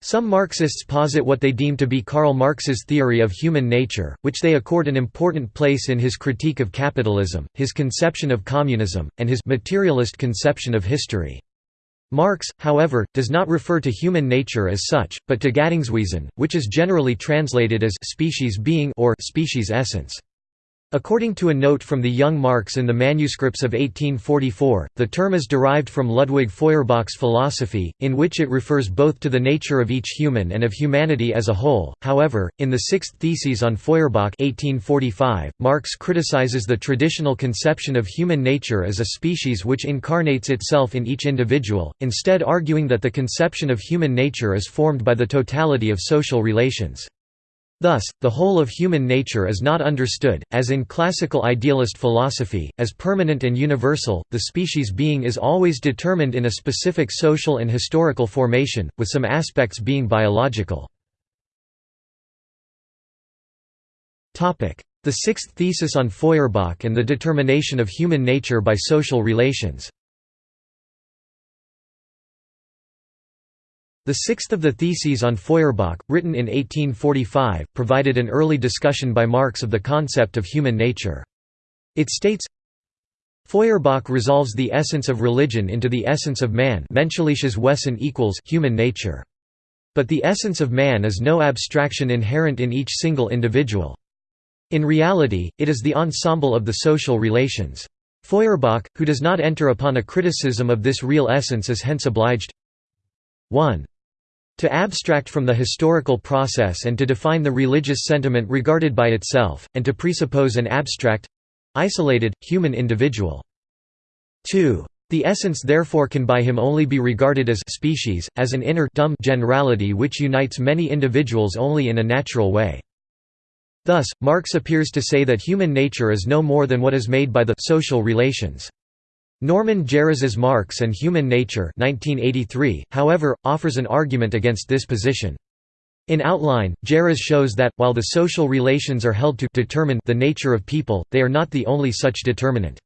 Some Marxists posit what they deem to be Karl Marx's theory of human nature, which they accord an important place in his critique of capitalism, his conception of communism, and his materialist conception of history. Marx, however, does not refer to human nature as such, but to Gattungswesen, which is generally translated as species being or species essence. According to a note from the young Marx in the manuscripts of 1844, the term is derived from Ludwig Feuerbach's philosophy, in which it refers both to the nature of each human and of humanity as a whole. However, in the Sixth Theses on Feuerbach 1845, Marx criticizes the traditional conception of human nature as a species which incarnates itself in each individual, instead arguing that the conception of human nature is formed by the totality of social relations. Thus, the whole of human nature is not understood, as in classical idealist philosophy, as permanent and universal, the species being is always determined in a specific social and historical formation, with some aspects being biological. The sixth thesis on Feuerbach and the determination of human nature by social relations The sixth of the Theses on Feuerbach, written in 1845, provided an early discussion by Marx of the concept of human nature. It states, Feuerbach resolves the essence of religion into the essence of man Wesen equals human nature. But the essence of man is no abstraction inherent in each single individual. In reality, it is the ensemble of the social relations. Feuerbach, who does not enter upon a criticism of this real essence is hence obliged 1. To abstract from the historical process and to define the religious sentiment regarded by itself, and to presuppose an abstract—isolated, human individual. 2. The essence therefore can by him only be regarded as species, as an inner dumb generality which unites many individuals only in a natural way. Thus, Marx appears to say that human nature is no more than what is made by the social relations. Norman Geras's Marx and Human Nature 1983, however, offers an argument against this position. In outline, Geras shows that, while the social relations are held to determine the nature of people, they are not the only such determinant.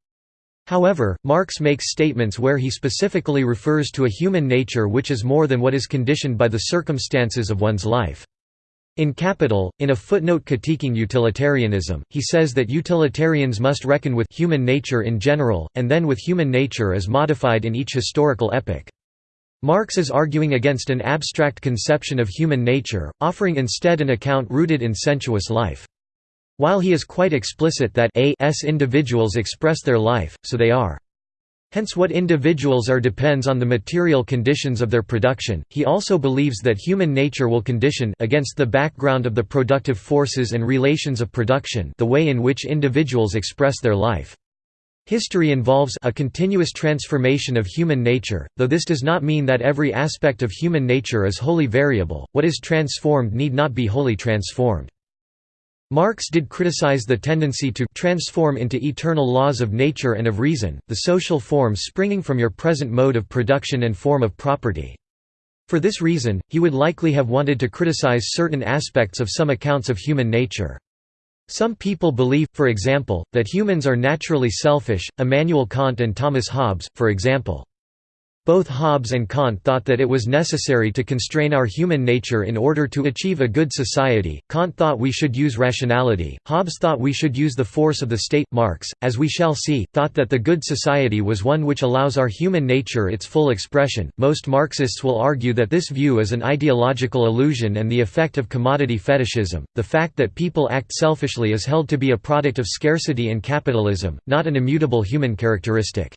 However, Marx makes statements where he specifically refers to a human nature which is more than what is conditioned by the circumstances of one's life. In Capital, in a footnote critiquing utilitarianism, he says that utilitarians must reckon with human nature in general, and then with human nature as modified in each historical epoch. Marx is arguing against an abstract conception of human nature, offering instead an account rooted in sensuous life. While he is quite explicit that a s individuals express their life, so they are. Hence what individuals are depends on the material conditions of their production. He also believes that human nature will condition against the background of the productive forces and relations of production the way in which individuals express their life. History involves a continuous transformation of human nature, though this does not mean that every aspect of human nature is wholly variable, what is transformed need not be wholly transformed. Marx did criticize the tendency to transform into eternal laws of nature and of reason, the social forms springing from your present mode of production and form of property. For this reason, he would likely have wanted to criticize certain aspects of some accounts of human nature. Some people believe, for example, that humans are naturally selfish, Immanuel Kant and Thomas Hobbes, for example. Both Hobbes and Kant thought that it was necessary to constrain our human nature in order to achieve a good society. Kant thought we should use rationality, Hobbes thought we should use the force of the state. Marx, as we shall see, thought that the good society was one which allows our human nature its full expression. Most Marxists will argue that this view is an ideological illusion and the effect of commodity fetishism. The fact that people act selfishly is held to be a product of scarcity and capitalism, not an immutable human characteristic.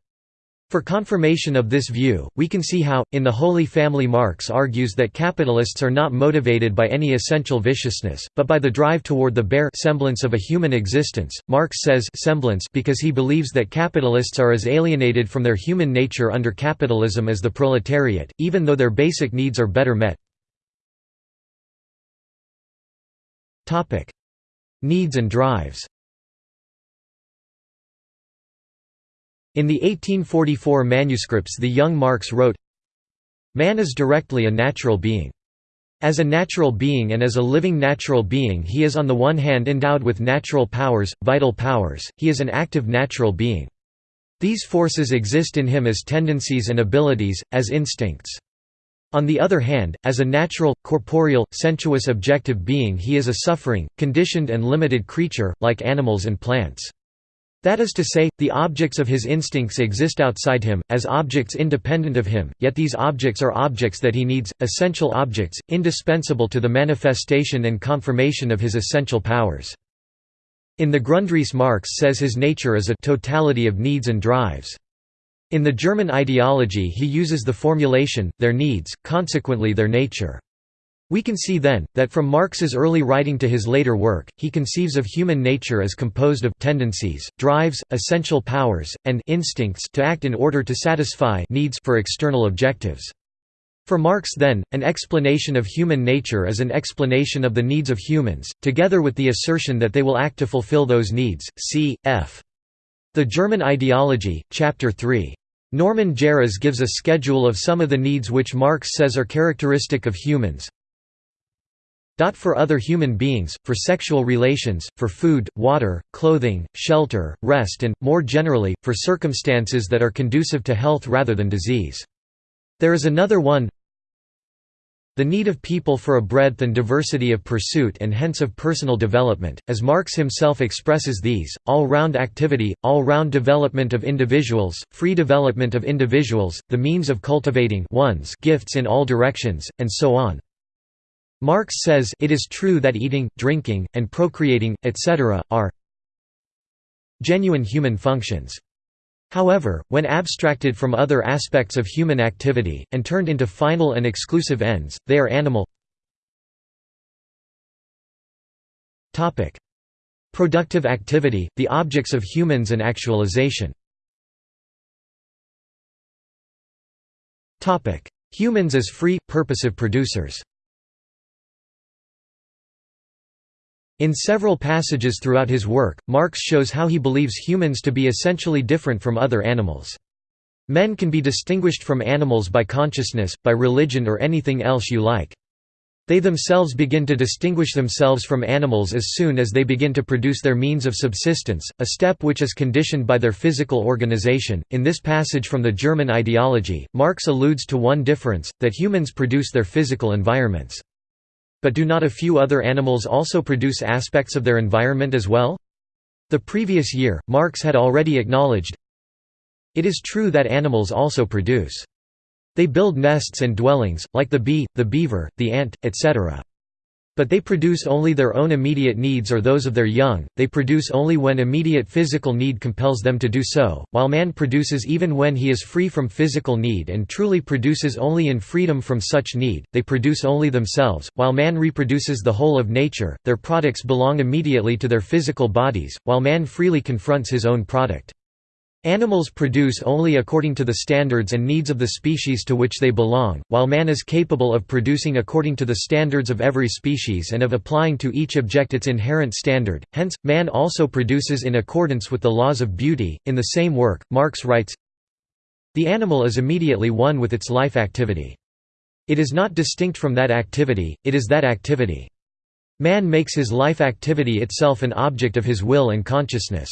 For confirmation of this view, we can see how, in The Holy Family Marx argues that capitalists are not motivated by any essential viciousness, but by the drive toward the bare semblance of a human existence. Marx says semblance because he believes that capitalists are as alienated from their human nature under capitalism as the proletariat, even though their basic needs are better met. Needs and drives In the 1844 manuscripts the young Marx wrote, Man is directly a natural being. As a natural being and as a living natural being he is on the one hand endowed with natural powers, vital powers, he is an active natural being. These forces exist in him as tendencies and abilities, as instincts. On the other hand, as a natural, corporeal, sensuous objective being he is a suffering, conditioned and limited creature, like animals and plants. That is to say, the objects of his instincts exist outside him, as objects independent of him, yet these objects are objects that he needs, essential objects, indispensable to the manifestation and confirmation of his essential powers. In the Grundrisse Marx says his nature is a totality of needs and drives. In the German ideology he uses the formulation, their needs, consequently their nature. We can see then, that from Marx's early writing to his later work, he conceives of human nature as composed of tendencies, drives, essential powers, and instincts to act in order to satisfy needs for external objectives. For Marx then, an explanation of human nature is an explanation of the needs of humans, together with the assertion that they will act to fulfill those needs. C. F. The German Ideology, Chapter 3. Norman Geras gives a schedule of some of the needs which Marx says are characteristic of humans, for other human beings, for sexual relations, for food, water, clothing, shelter, rest and, more generally, for circumstances that are conducive to health rather than disease. There is another one the need of people for a breadth and diversity of pursuit and hence of personal development, as Marx himself expresses these, all-round activity, all-round development of individuals, free development of individuals, the means of cultivating one's gifts in all directions, and so on. Marx says it is true that eating, drinking, and procreating, etc., are genuine human functions. However, when abstracted from other aspects of human activity, and turned into final and exclusive ends, they are animal Productive activity, the objects of humans and actualization Humans as free, purposive producers In several passages throughout his work, Marx shows how he believes humans to be essentially different from other animals. Men can be distinguished from animals by consciousness, by religion or anything else you like. They themselves begin to distinguish themselves from animals as soon as they begin to produce their means of subsistence, a step which is conditioned by their physical organization. In this passage from the German ideology, Marx alludes to one difference that humans produce their physical environments. But do not a few other animals also produce aspects of their environment as well? The previous year, Marx had already acknowledged, It is true that animals also produce. They build nests and dwellings, like the bee, the beaver, the ant, etc. But they produce only their own immediate needs or those of their young, they produce only when immediate physical need compels them to do so, while man produces even when he is free from physical need and truly produces only in freedom from such need, they produce only themselves, while man reproduces the whole of nature, their products belong immediately to their physical bodies, while man freely confronts his own product. Animals produce only according to the standards and needs of the species to which they belong, while man is capable of producing according to the standards of every species and of applying to each object its inherent standard, hence, man also produces in accordance with the laws of beauty. In the same work, Marx writes The animal is immediately one with its life activity. It is not distinct from that activity, it is that activity. Man makes his life activity itself an object of his will and consciousness.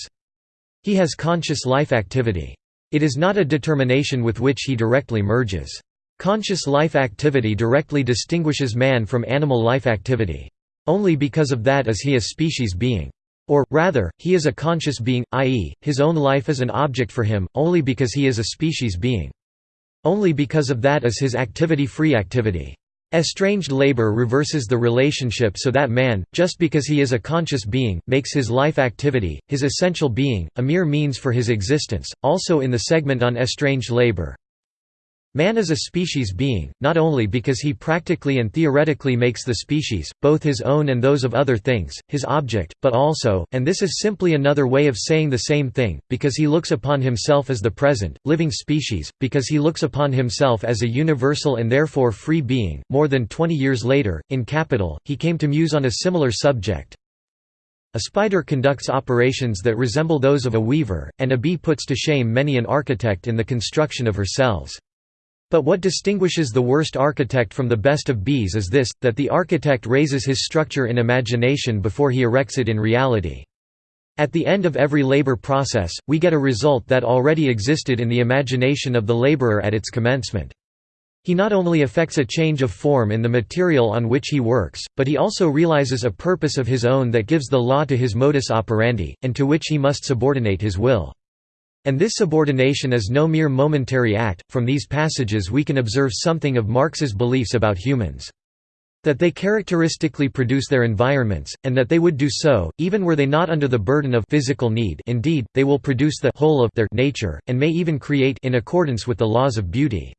He has conscious life activity. It is not a determination with which he directly merges. Conscious life activity directly distinguishes man from animal life activity. Only because of that is he a species being. Or, rather, he is a conscious being, i.e., his own life is an object for him, only because he is a species being. Only because of that is his activity free activity. Estranged labor reverses the relationship so that man, just because he is a conscious being, makes his life activity, his essential being, a mere means for his existence. Also in the segment on estranged labor, Man is a species being, not only because he practically and theoretically makes the species, both his own and those of other things, his object, but also, and this is simply another way of saying the same thing, because he looks upon himself as the present, living species, because he looks upon himself as a universal and therefore free being. More than twenty years later, in Capital, he came to muse on a similar subject. A spider conducts operations that resemble those of a weaver, and a bee puts to shame many an architect in the construction of her cells. But what distinguishes the worst architect from the best of bees is this, that the architect raises his structure in imagination before he erects it in reality. At the end of every labor process, we get a result that already existed in the imagination of the laborer at its commencement. He not only effects a change of form in the material on which he works, but he also realizes a purpose of his own that gives the law to his modus operandi, and to which he must subordinate his will. And this subordination is no mere momentary act. From these passages, we can observe something of Marx's beliefs about humans. That they characteristically produce their environments, and that they would do so, even were they not under the burden of physical need indeed, they will produce the whole of their nature, and may even create in accordance with the laws of beauty.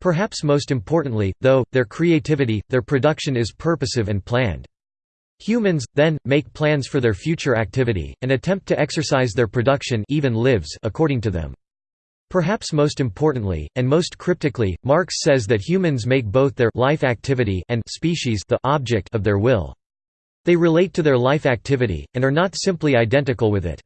Perhaps most importantly, though, their creativity, their production is purposive and planned. Humans, then, make plans for their future activity, and attempt to exercise their production even lives according to them. Perhaps most importantly, and most cryptically, Marx says that humans make both their life activity and species the object of their will. They relate to their life activity, and are not simply identical with it.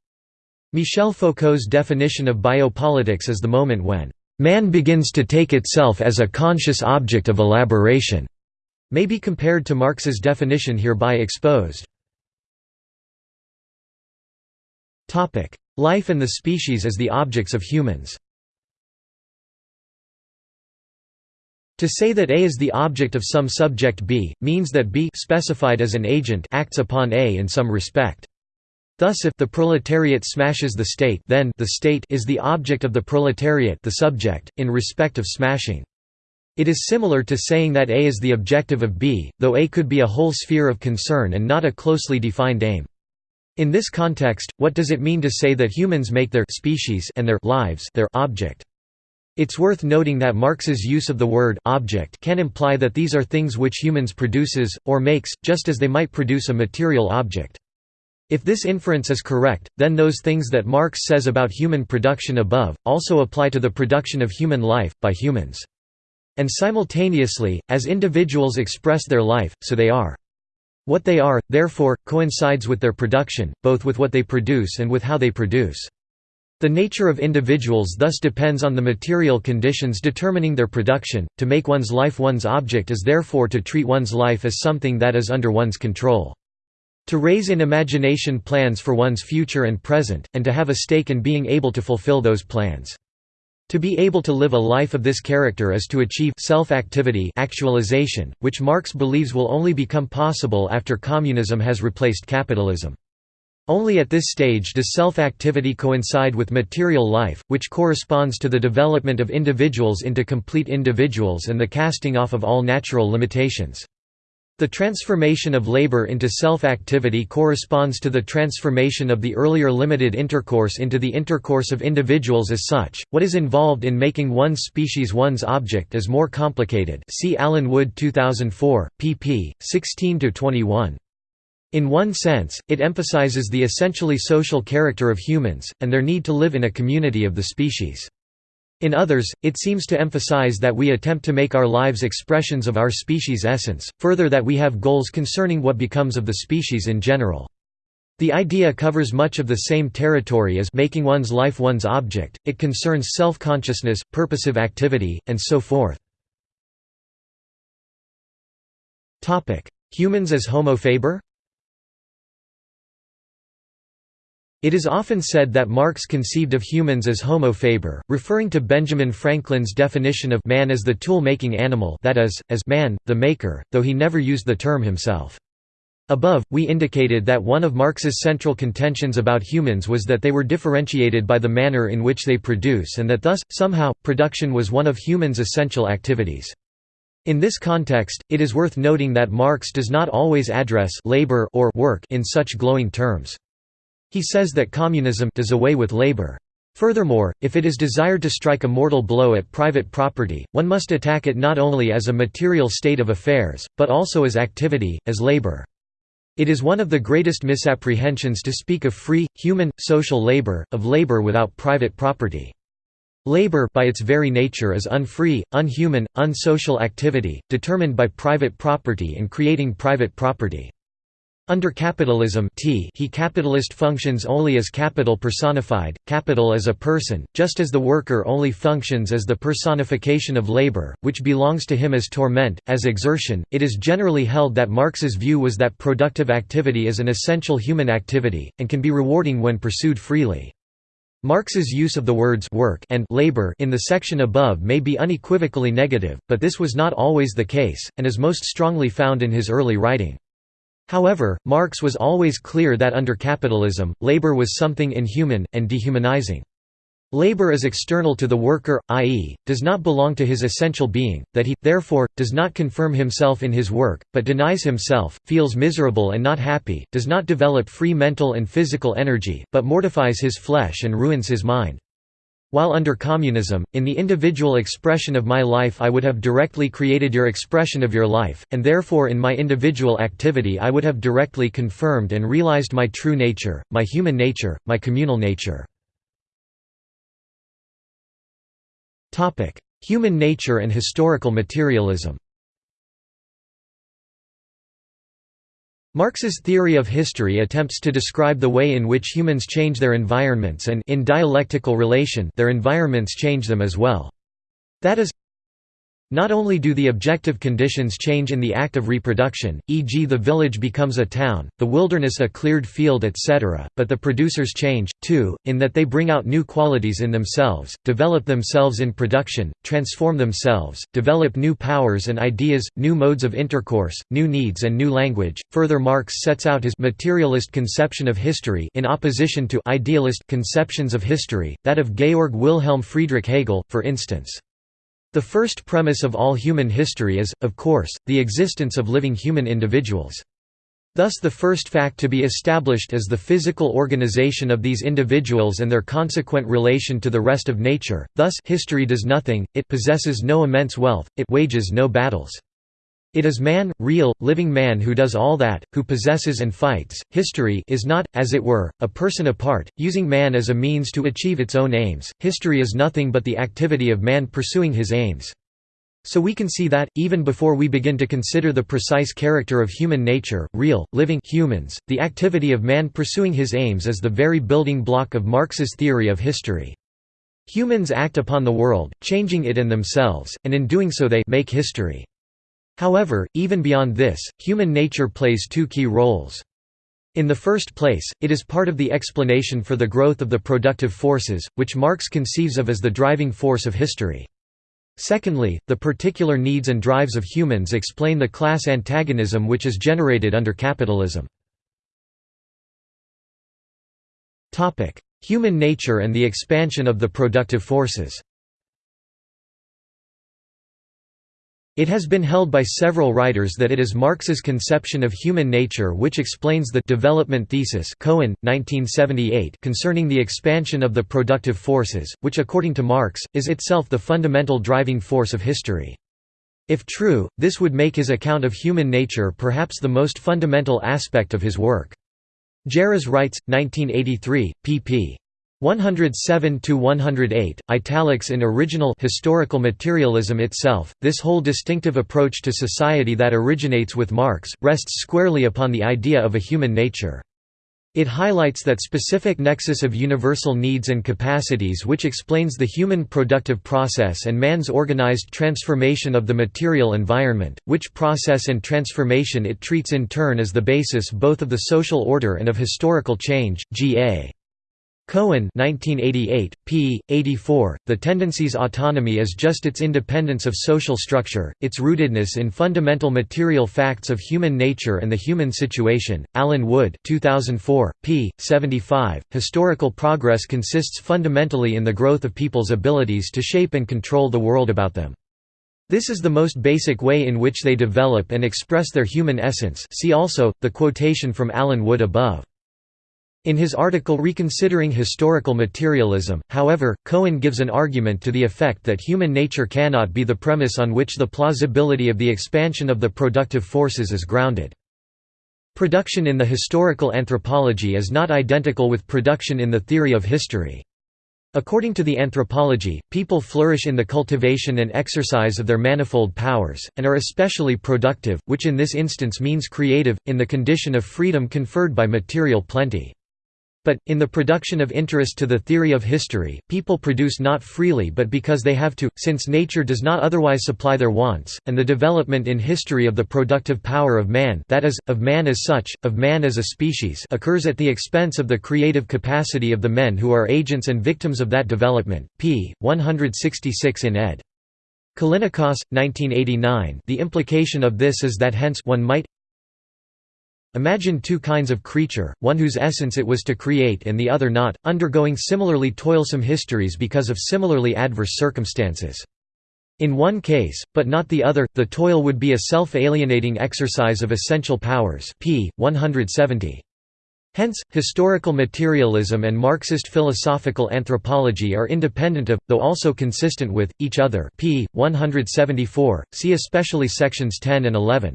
Michel Foucault's definition of biopolitics is the moment when Man begins to take itself as a conscious object of elaboration, may be compared to Marx's definition hereby exposed. Life and the species as the objects of humans To say that A is the object of some subject B, means that B specified as an agent acts upon A in some respect. Thus if the proletariat smashes the state then the state is the object of the proletariat the subject, in respect of smashing. It is similar to saying that A is the objective of B, though A could be a whole sphere of concern and not a closely defined aim. In this context, what does it mean to say that humans make their species and their lives their object? It's worth noting that Marx's use of the word object can imply that these are things which humans produces, or makes, just as they might produce a material object. If this inference is correct, then those things that Marx says about human production above, also apply to the production of human life, by humans. And simultaneously, as individuals express their life, so they are. What they are, therefore, coincides with their production, both with what they produce and with how they produce. The nature of individuals thus depends on the material conditions determining their production. To make one's life one's object is therefore to treat one's life as something that is under one's control. To raise in imagination plans for one's future and present, and to have a stake in being able to fulfill those plans. To be able to live a life of this character is to achieve self-activity actualization, which Marx believes will only become possible after communism has replaced capitalism. Only at this stage does self-activity coincide with material life, which corresponds to the development of individuals into complete individuals and the casting off of all natural limitations. The transformation of labor into self-activity corresponds to the transformation of the earlier limited intercourse into the intercourse of individuals as such. What is involved in making one species one's object is more complicated. See Allen Wood 2004, pp. 16 to 21. In one sense, it emphasizes the essentially social character of humans and their need to live in a community of the species. In others, it seems to emphasize that we attempt to make our lives expressions of our species' essence, further that we have goals concerning what becomes of the species in general. The idea covers much of the same territory as making one's life one's object, it concerns self-consciousness, purposive activity, and so forth. Humans as homo It is often said that Marx conceived of humans as homo faber, referring to Benjamin Franklin's definition of man as the tool-making animal that is, as man, the maker, though he never used the term himself. Above, we indicated that one of Marx's central contentions about humans was that they were differentiated by the manner in which they produce and that thus, somehow, production was one of humans' essential activities. In this context, it is worth noting that Marx does not always address labor or work in such glowing terms. He says that communism does away with labor. Furthermore, if it is desired to strike a mortal blow at private property, one must attack it not only as a material state of affairs, but also as activity, as labor. It is one of the greatest misapprehensions to speak of free, human, social labor, of labor without private property. Labor by its very nature is unfree, unhuman, unsocial activity, determined by private property and creating private property. Under capitalism t he capitalist functions only as capital personified, capital as a person, just as the worker only functions as the personification of labor, which belongs to him as torment, as exertion. It is generally held that Marx's view was that productive activity is an essential human activity, and can be rewarding when pursued freely. Marx's use of the words work and labor in the section above may be unequivocally negative, but this was not always the case, and is most strongly found in his early writing. However, Marx was always clear that under capitalism, labor was something inhuman, and dehumanizing. Labor is external to the worker, i.e., does not belong to his essential being, that he, therefore, does not confirm himself in his work, but denies himself, feels miserable and not happy, does not develop free mental and physical energy, but mortifies his flesh and ruins his mind. While under communism, in the individual expression of my life I would have directly created your expression of your life, and therefore in my individual activity I would have directly confirmed and realized my true nature, my human nature, my communal nature. Human nature and historical materialism Marx's theory of history attempts to describe the way in which humans change their environments and in dialectical relation their environments change them as well. That is, not only do the objective conditions change in the act of reproduction, e.g. the village becomes a town, the wilderness a cleared field etc., but the producers change, too, in that they bring out new qualities in themselves, develop themselves in production, transform themselves, develop new powers and ideas, new modes of intercourse, new needs and new language. Further Marx sets out his materialist conception of history in opposition to idealist conceptions of history, that of Georg Wilhelm Friedrich Hegel, for instance. The first premise of all human history is, of course, the existence of living human individuals. Thus the first fact to be established is the physical organization of these individuals and their consequent relation to the rest of nature, thus history does nothing, it possesses no immense wealth, it wages no battles. It is man, real, living man who does all that, who possesses and fights. History is not, as it were, a person apart, using man as a means to achieve its own aims. History is nothing but the activity of man pursuing his aims. So we can see that, even before we begin to consider the precise character of human nature, real, living humans, the activity of man pursuing his aims is the very building block of Marx's theory of history. Humans act upon the world, changing it and themselves, and in doing so they make history. However, even beyond this, human nature plays two key roles. In the first place, it is part of the explanation for the growth of the productive forces, which Marx conceives of as the driving force of history. Secondly, the particular needs and drives of humans explain the class antagonism which is generated under capitalism. Human nature and the expansion of the productive forces It has been held by several writers that it is Marx's conception of human nature which explains the development thesis Cohen, 1978 concerning the expansion of the productive forces, which according to Marx, is itself the fundamental driving force of history. If true, this would make his account of human nature perhaps the most fundamental aspect of his work. Geras writes, 1983, pp. 107 to 108 italics in original historical materialism itself this whole distinctive approach to society that originates with Marx rests squarely upon the idea of a human nature it highlights that specific nexus of universal needs and capacities which explains the human productive process and man's organized transformation of the material environment, which process and transformation it treats in turn as the basis both of the social order and of historical change. G.A. Cohen 1988, p. 84, The Tendency's autonomy is just its independence of social structure, its rootedness in fundamental material facts of human nature and the human situation. Allen Wood 2004, p. 75, Historical progress consists fundamentally in the growth of people's abilities to shape and control the world about them. This is the most basic way in which they develop and express their human essence see also, the quotation from Allen Wood above. In his article Reconsidering Historical Materialism, however, Cohen gives an argument to the effect that human nature cannot be the premise on which the plausibility of the expansion of the productive forces is grounded. Production in the historical anthropology is not identical with production in the theory of history. According to the anthropology, people flourish in the cultivation and exercise of their manifold powers, and are especially productive, which in this instance means creative, in the condition of freedom conferred by material plenty. But, in the production of interest to the theory of history, people produce not freely but because they have to, since nature does not otherwise supply their wants, and the development in history of the productive power of man that is, of man as such, of man as a species occurs at the expense of the creative capacity of the men who are agents and victims of that development. p. 166 in ed. Callinicos, 1989 The implication of this is that hence one might Imagine two kinds of creature, one whose essence it was to create and the other not, undergoing similarly toilsome histories because of similarly adverse circumstances. In one case, but not the other, the toil would be a self-alienating exercise of essential powers p. 170. Hence, historical materialism and Marxist philosophical anthropology are independent of, though also consistent with, each other p. 174, see especially sections 10 and 11.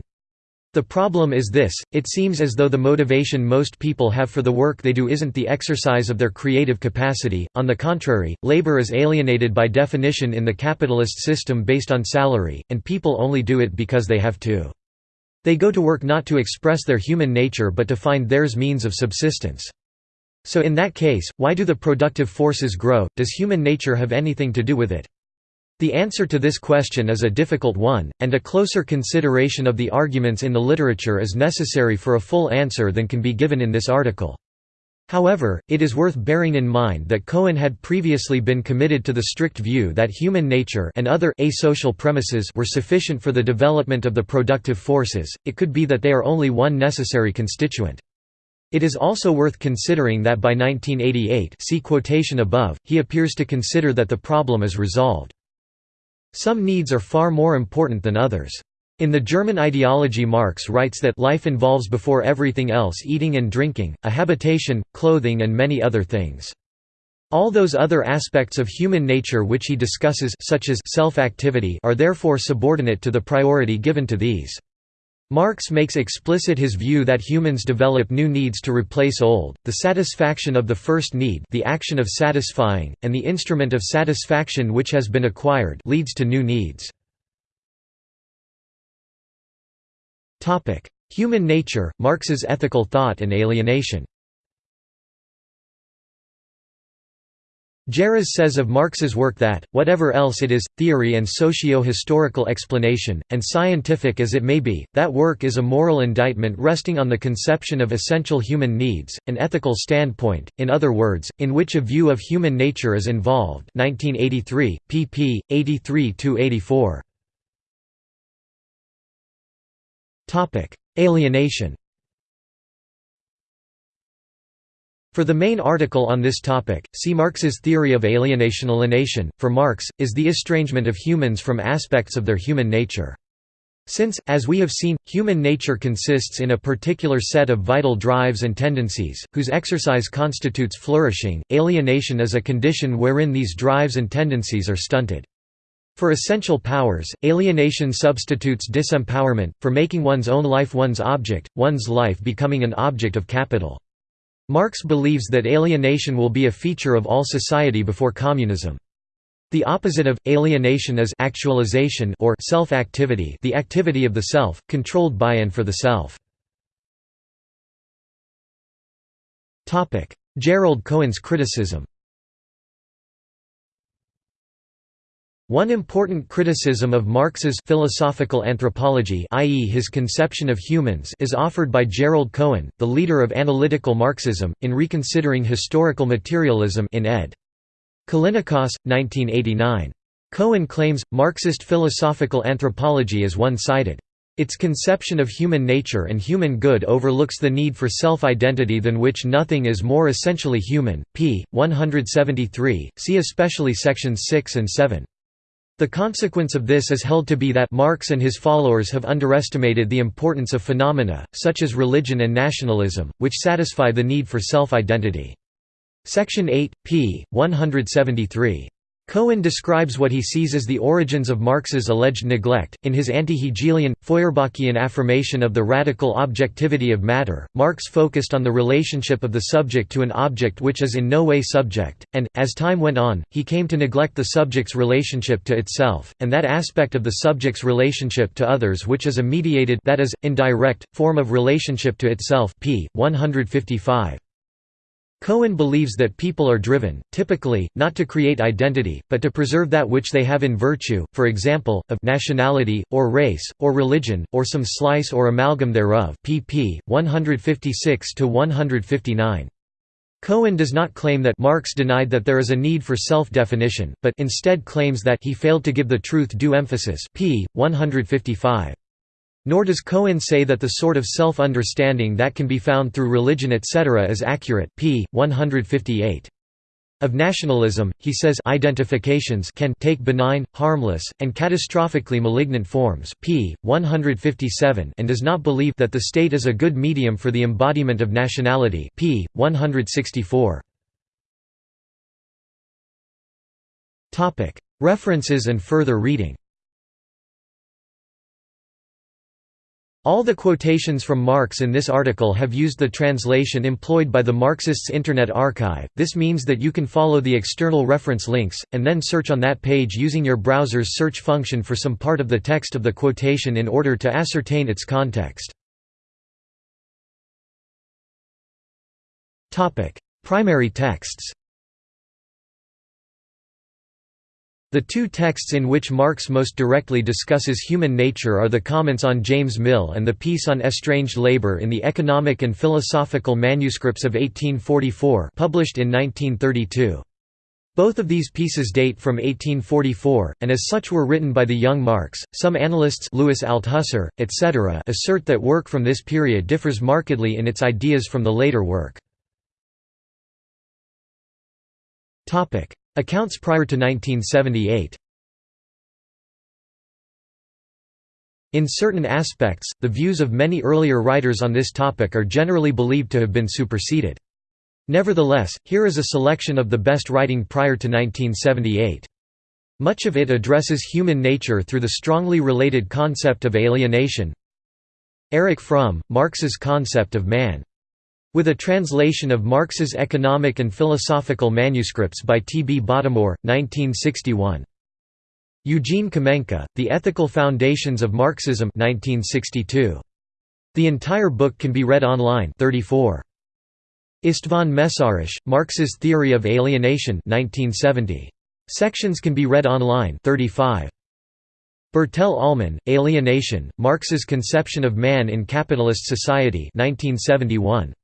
The problem is this, it seems as though the motivation most people have for the work they do isn't the exercise of their creative capacity, on the contrary, labor is alienated by definition in the capitalist system based on salary, and people only do it because they have to. They go to work not to express their human nature but to find theirs means of subsistence. So in that case, why do the productive forces grow, does human nature have anything to do with it? The answer to this question is a difficult one, and a closer consideration of the arguments in the literature is necessary for a full answer than can be given in this article. However, it is worth bearing in mind that Cohen had previously been committed to the strict view that human nature and other asocial premises were sufficient for the development of the productive forces, it could be that they are only one necessary constituent. It is also worth considering that by 1988 see quotation above, he appears to consider that the problem is resolved. Some needs are far more important than others. In the German ideology Marx writes that life involves before everything else eating and drinking, a habitation, clothing and many other things. All those other aspects of human nature which he discusses such as self-activity are therefore subordinate to the priority given to these. Marx makes explicit his view that humans develop new needs to replace old, the satisfaction of the first need the action of satisfying, and the instrument of satisfaction which has been acquired leads to new needs. Human nature, Marx's ethical thought and alienation Geras says of Marx's work that, whatever else it is, theory and socio-historical explanation, and scientific as it may be, that work is a moral indictment resting on the conception of essential human needs, an ethical standpoint, in other words, in which a view of human nature is involved 1983, pp. 83–84. Alienation For the main article on this topic, see Marx's theory of alienation. Alienation, for Marx, is the estrangement of humans from aspects of their human nature. Since, as we have seen, human nature consists in a particular set of vital drives and tendencies, whose exercise constitutes flourishing, alienation is a condition wherein these drives and tendencies are stunted. For essential powers, alienation substitutes disempowerment, for making one's own life one's object, one's life becoming an object of capital. Marx believes that alienation will be a feature of all society before communism. The opposite of alienation is actualization or self-activity, the activity of the self, controlled by and for the self. Topic: Gerald Cohen's criticism. One important criticism of Marx's philosophical anthropology i.e. his conception of humans is offered by Gerald Cohen, the leader of analytical Marxism, in Reconsidering Historical Materialism in ed. Callinicos, 1989. Cohen claims, Marxist philosophical anthropology is one-sided. Its conception of human nature and human good overlooks the need for self-identity than which nothing is more essentially human. p. 173, see especially sections 6 and 7. The consequence of this is held to be that Marx and his followers have underestimated the importance of phenomena, such as religion and nationalism, which satisfy the need for self-identity. Section 8, p. 173. Cohen describes what he sees as the origins of Marx's alleged neglect. In his anti-Hegelian, Feuerbachian affirmation of the radical objectivity of matter, Marx focused on the relationship of the subject to an object which is in no way subject, and, as time went on, he came to neglect the subject's relationship to itself, and that aspect of the subject's relationship to others which is a mediated that is, indirect, form of relationship to itself p. 155. Cohen believes that people are driven, typically, not to create identity, but to preserve that which they have in virtue, for example, of nationality, or race, or religion, or some slice or amalgam thereof pp. 156–159. Cohen does not claim that Marx denied that there is a need for self-definition, but instead claims that he failed to give the truth due emphasis p. 155. Nor does Cohen say that the sort of self-understanding that can be found through religion etc. is accurate p. 158. Of nationalism, he says identifications can take benign, harmless, and catastrophically malignant forms p. 157 and does not believe that the state is a good medium for the embodiment of nationality p. 164. References and further reading All the quotations from Marx in this article have used the translation employed by the Marxists Internet Archive, this means that you can follow the external reference links, and then search on that page using your browser's search function for some part of the text of the quotation in order to ascertain its context. Primary texts The two texts in which Marx most directly discusses human nature are the comments on James Mill and the piece on estranged labor in the Economic and Philosophical Manuscripts of 1844 published in 1932. Both of these pieces date from 1844, and as such were written by the young Marx. Some analysts Louis Althusser, etc. assert that work from this period differs markedly in its ideas from the later work. Accounts prior to 1978 In certain aspects, the views of many earlier writers on this topic are generally believed to have been superseded. Nevertheless, here is a selection of the best writing prior to 1978. Much of it addresses human nature through the strongly related concept of alienation. Erich Fromm, Marx's concept of man with a translation of Marx's Economic and Philosophical Manuscripts by T. B. Bottomore, 1961. Eugene Kamenka, The Ethical Foundations of Marxism 1962. The entire book can be read online 34. István Mészáros, Marx's Theory of Alienation 1970. Sections can be read online 35. Bertell Ollman, Alienation, Marx's Conception of Man in Capitalist Society 1971.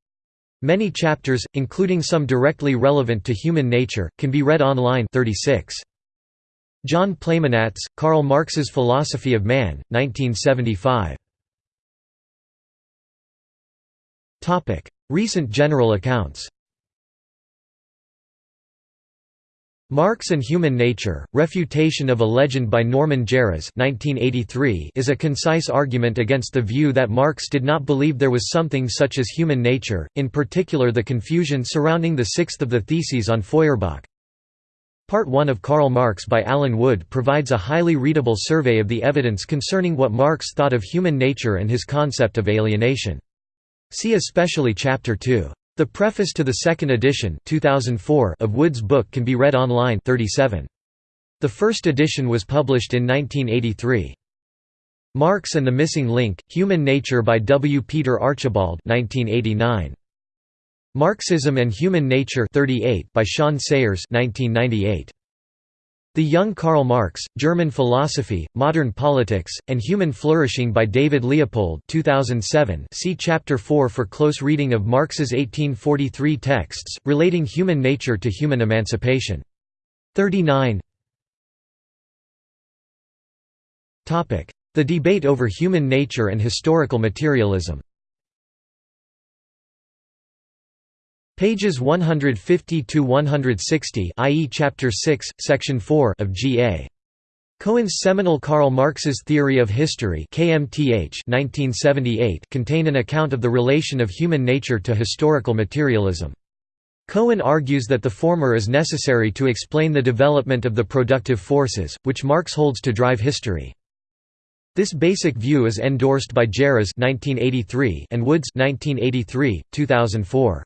Many chapters, including some directly relevant to human nature, can be read online 36. John Plamenatz, Karl Marx's Philosophy of Man, 1975. Recent general accounts Marx and Human Nature, Refutation of a Legend by Norman Geras is a concise argument against the view that Marx did not believe there was something such as human nature, in particular the confusion surrounding the sixth of the Theses on Feuerbach. Part 1 of Karl Marx by Allen Wood provides a highly readable survey of the evidence concerning what Marx thought of human nature and his concept of alienation. See especially Chapter 2. The preface to the second edition 2004 of Wood's book can be read online 37. The first edition was published in 1983. Marx and the Missing Link, Human Nature by W. Peter Archibald 1989. Marxism and Human Nature 38 by Sean Sayers 1998. The Young Karl Marx, German Philosophy, Modern Politics, and Human Flourishing by David Leopold 2007 see Chapter 4 for close reading of Marx's 1843 texts, relating human nature to human emancipation. 39 The debate over human nature and historical materialism Pages 150 to 160, i.e. chapter 6, section 4 of G.A. Cohen's seminal Karl Marx's Theory of History (KMTH) 1978 contain an account of the relation of human nature to historical materialism. Cohen argues that the former is necessary to explain the development of the productive forces, which Marx holds to drive history. This basic view is endorsed by Geras and Woods 1983, 2004.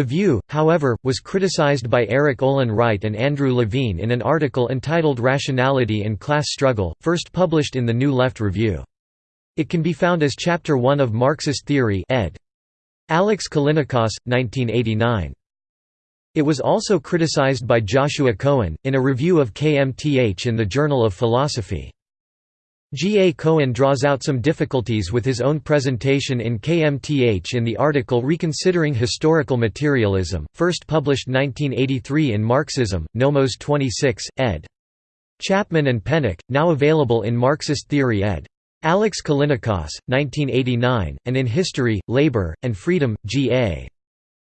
The View, however, was criticized by Erik Olin Wright and Andrew Levine in an article entitled Rationality and Class Struggle, first published in the New Left Review. It can be found as Chapter 1 of Marxist Theory ed. Alex Callinicos, 1989. It was also criticized by Joshua Cohen, in a review of KMTH in the Journal of Philosophy. G. A. Cohen draws out some difficulties with his own presentation in KMTH in the article Reconsidering Historical Materialism, first published 1983 in Marxism, Nomos 26, ed. Chapman and Pennock, now available in Marxist Theory ed. Alex Callinicos, 1989, and in History, Labor, and Freedom, G. A.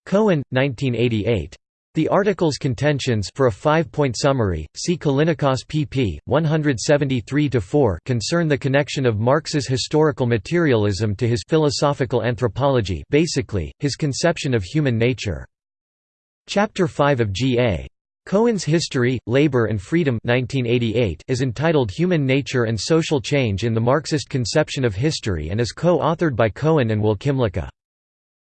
Cohen, 1988. The article's contentions for a five-point summary, see Callinicos pp. 173–4 concern the connection of Marx's historical materialism to his philosophical anthropology basically, his conception of human nature. Chapter 5 of G.A. Cohen's History, Labor and Freedom 1988 is entitled Human Nature and Social Change in the Marxist Conception of History and is co-authored by Cohen and Will Kymlicka.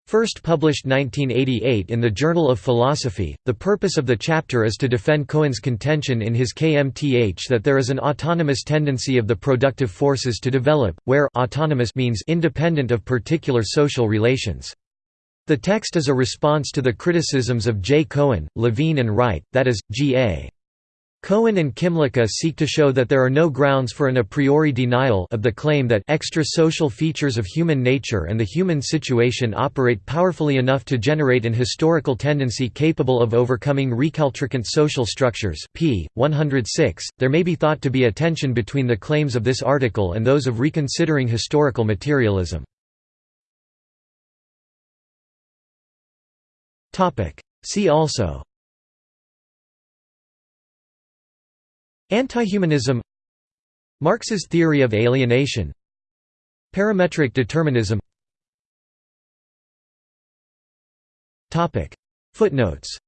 First published 1988 in the Journal of Philosophy, the purpose of the chapter is to defend Cohen's contention in his KMTH that there is an autonomous tendency of the productive forces to develop, where autonomous means independent of particular social relations. The text is a response to the criticisms of J. Cohen, Levine and Wright, that is, G.A. Cohen and Kymlicka seek to show that there are no grounds for an a priori denial of the claim that extra-social features of human nature and the human situation operate powerfully enough to generate an historical tendency capable of overcoming recalcitrant social structures p. 106. There may be thought to be a tension between the claims of this article and those of reconsidering historical materialism. See also Antihumanism Marx's theory of alienation Parametric determinism. Footnotes